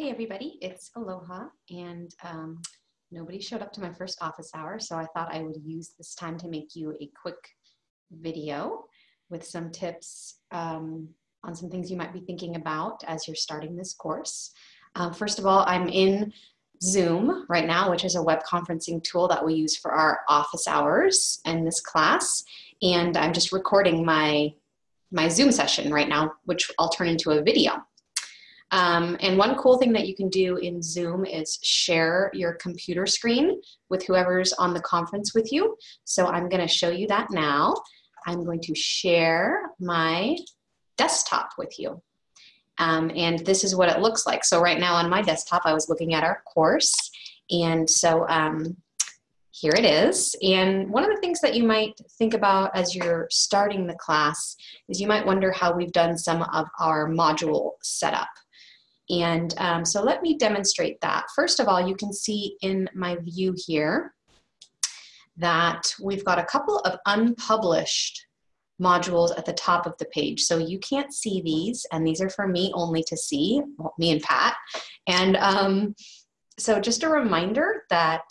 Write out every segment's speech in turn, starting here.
Hey everybody, it's Aloha and um, nobody showed up to my first office hour so I thought I would use this time to make you a quick video with some tips um, on some things you might be thinking about as you're starting this course. Um, first of all, I'm in Zoom right now, which is a web conferencing tool that we use for our office hours and this class. And I'm just recording my, my Zoom session right now, which I'll turn into a video. Um, and one cool thing that you can do in Zoom is share your computer screen with whoever's on the conference with you. So I'm going to show you that now. I'm going to share my desktop with you. Um, and this is what it looks like. So right now on my desktop, I was looking at our course. And so um, here it is. And one of the things that you might think about as you're starting the class is you might wonder how we've done some of our module setup. And um, so let me demonstrate that. First of all, you can see in my view here that we've got a couple of unpublished modules at the top of the page. So you can't see these, and these are for me only to see, well, me and Pat. And um, so just a reminder that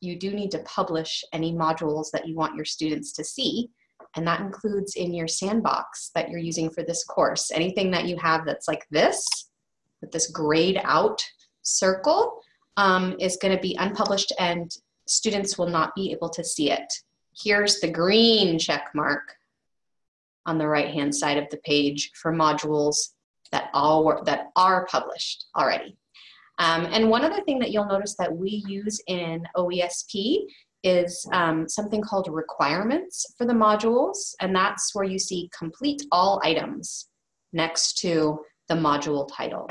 you do need to publish any modules that you want your students to see. And that includes in your sandbox that you're using for this course. Anything that you have that's like this, with this grayed out circle um, is going to be unpublished and students will not be able to see it. Here's the green check mark on the right hand side of the page for modules that, all were, that are published already. Um, and one other thing that you'll notice that we use in OESP is um, something called requirements for the modules, and that's where you see complete all items next to the module title.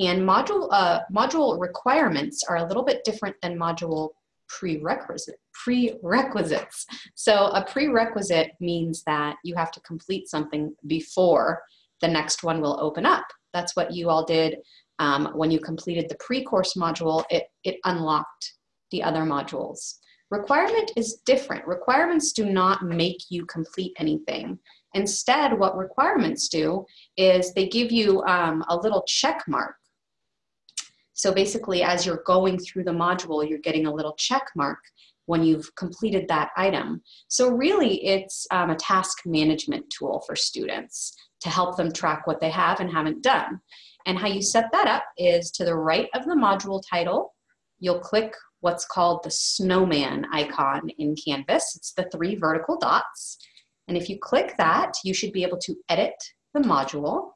And module, uh, module requirements are a little bit different than module prerequisite, prerequisites. So a prerequisite means that you have to complete something before the next one will open up. That's what you all did um, when you completed the pre-course module, it, it unlocked the other modules. Requirement is different. Requirements do not make you complete anything. Instead, what requirements do is they give you um, a little check mark so basically, as you're going through the module, you're getting a little check mark when you've completed that item. So really, it's um, a task management tool for students to help them track what they have and haven't done. And how you set that up is to the right of the module title, you'll click what's called the snowman icon in Canvas. It's the three vertical dots. And if you click that, you should be able to edit the module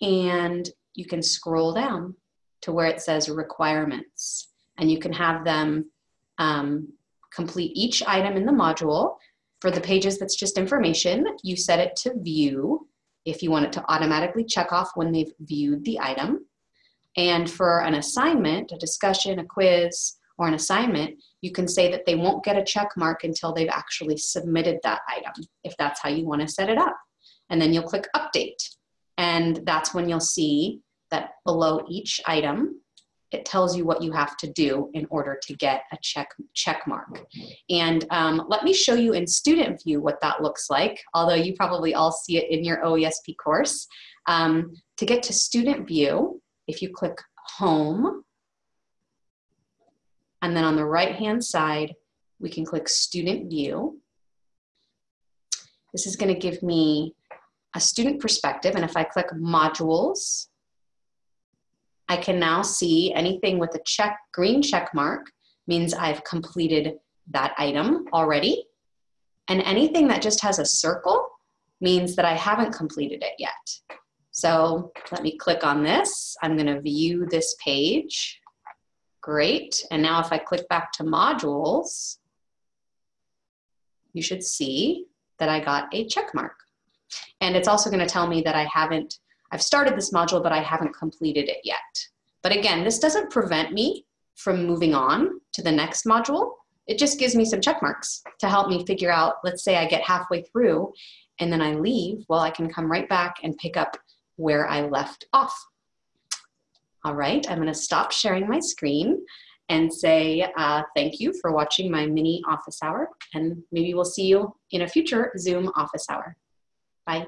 and you can scroll down to where it says requirements. And you can have them um, complete each item in the module. For the pages that's just information, you set it to view if you want it to automatically check off when they've viewed the item. And for an assignment, a discussion, a quiz, or an assignment, you can say that they won't get a check mark until they've actually submitted that item, if that's how you want to set it up. And then you'll click update. And that's when you'll see that below each item, it tells you what you have to do in order to get a check, check mark. And um, let me show you in student view what that looks like, although you probably all see it in your OESP course. Um, to get to student view, if you click home, and then on the right hand side, we can click student view. This is gonna give me a student perspective, and if I click modules, I can now see anything with a check, green check mark means I've completed that item already. And anything that just has a circle means that I haven't completed it yet. So let me click on this. I'm gonna view this page. Great, and now if I click back to modules, you should see that I got a check mark. And it's also gonna tell me that I haven't I've started this module, but I haven't completed it yet. But again, this doesn't prevent me from moving on to the next module. It just gives me some check marks to help me figure out, let's say I get halfway through and then I leave, well, I can come right back and pick up where I left off. All right, I'm gonna stop sharing my screen and say uh, thank you for watching my mini office hour and maybe we'll see you in a future Zoom office hour. Bye.